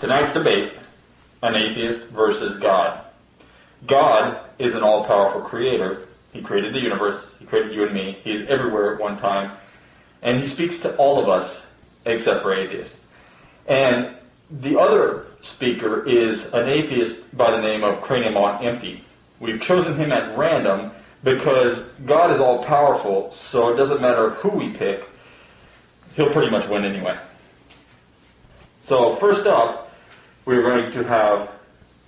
Tonight's debate, an atheist versus God. God is an all-powerful creator. He created the universe. He created you and me. He is everywhere at one time. And he speaks to all of us except for atheists. And the other speaker is an atheist by the name of Cranium on Empty. We've chosen him at random because God is all powerful, so it doesn't matter who we pick, he'll pretty much win anyway. So first up, we're going to have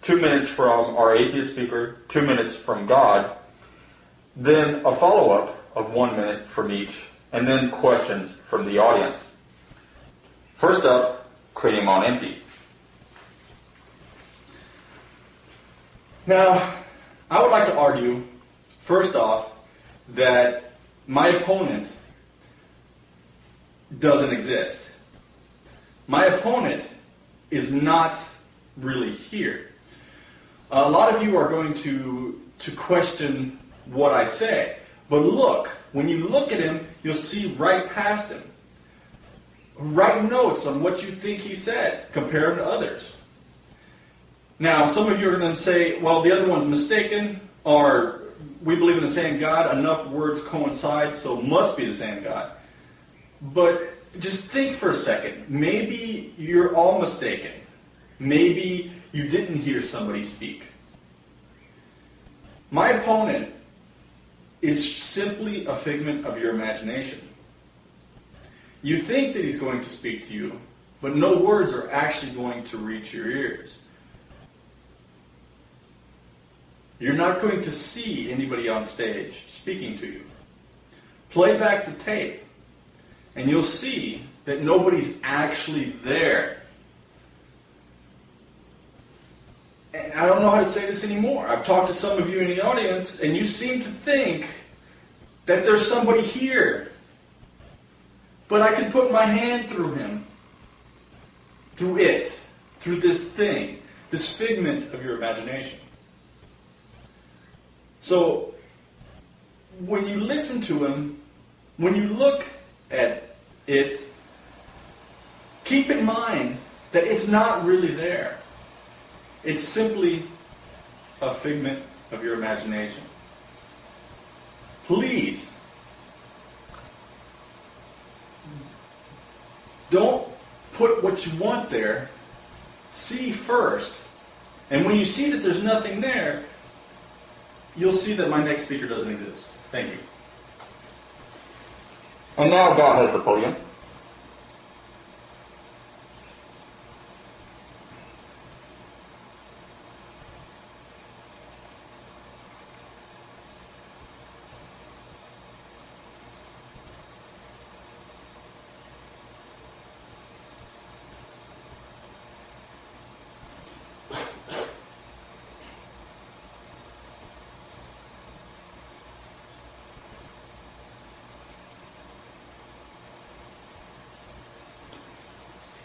two minutes from our atheist speaker, two minutes from God, then a follow-up of one minute from each, and then questions from the audience. First up, Cranium on Empty. Now, I would like to argue, first off, that my opponent doesn't exist. My opponent is not really here. A lot of you are going to, to question what I say. But look, when you look at him, you'll see right past him. Write notes on what you think he said. Compare him to others. Now, some of you are going to say, well, the other one's mistaken, or we believe in the same God. Enough words coincide, so must be the same God. But just think for a second. Maybe you're all mistaken. Maybe you didn't hear somebody speak. My opponent is simply a figment of your imagination. You think that he's going to speak to you, but no words are actually going to reach your ears. You're not going to see anybody on stage speaking to you. Play back the tape, and you'll see that nobody's actually there. And I don't know how to say this anymore. I've talked to some of you in the audience, and you seem to think that there's somebody here but I can put my hand through him, through it, through this thing, this figment of your imagination. So, when you listen to him, when you look at it, keep in mind that it's not really there. It's simply a figment of your imagination. Please Don't put what you want there. See first. And when you see that there's nothing there, you'll see that my next speaker doesn't exist. Thank you. And now God has the podium.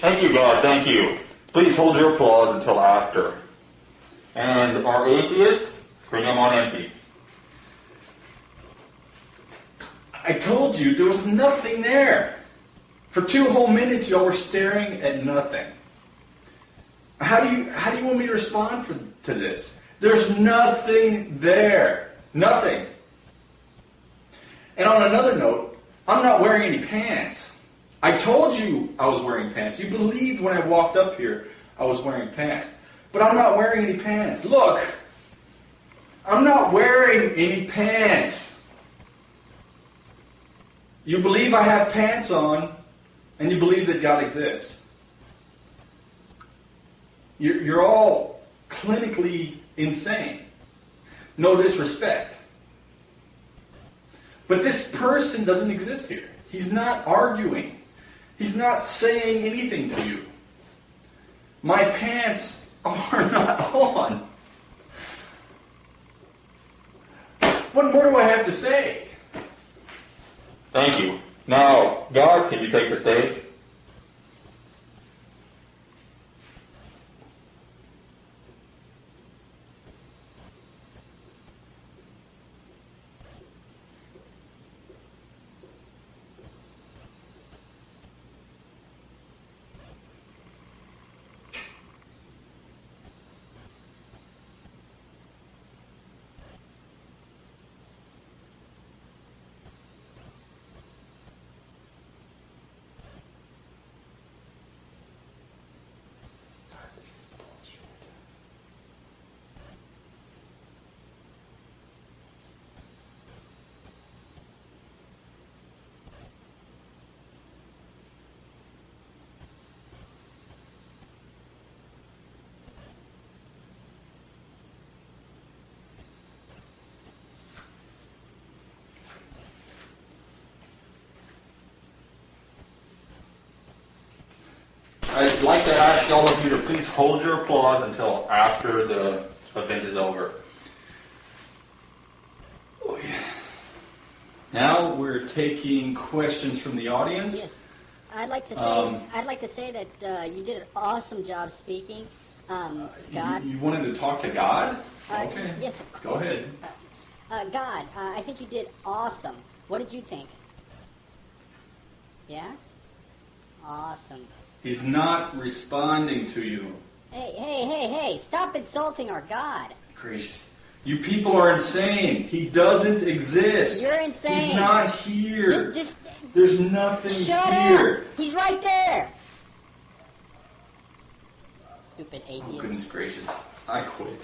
Thank you, God. Thank you. Please hold your applause until after. And our atheist, Cranium on empty. I told you there was nothing there. For two whole minutes, y'all were staring at nothing. How do you how do you want me to respond for, to this? There's nothing there. Nothing. And on another note, I'm not wearing any pants. I told you I was wearing pants. You believed when I walked up here I was wearing pants. But I'm not wearing any pants. Look, I'm not wearing any pants. You believe I have pants on, and you believe that God exists. You're, you're all clinically insane. No disrespect. But this person doesn't exist here. He's not arguing. He's not saying anything to you. My pants are not on. What more do I have to say? Thank you. Now, God, can you take the stage? I'd like to ask all of you to please hold your applause until after the event is over. Oh, yeah. Now we're taking questions from the audience. Yes, I'd like to say Um, I'd like to say that uh, you did an awesome job speaking. Um, God, You, you wanted to talk to God? uh, okay. yes, of Go ahead. Uh, God, uh, I think you did awesome. What did you think? Yeah, awesome. He's not responding to you. Hey, hey, hey, hey! Stop insulting our God. Gracious. You people are insane. He doesn't exist. You're insane. He's not here. Ju- Just There's nothing shut here. up. He's right there. Stupid Oh, atheist. goodness gracious. I quit.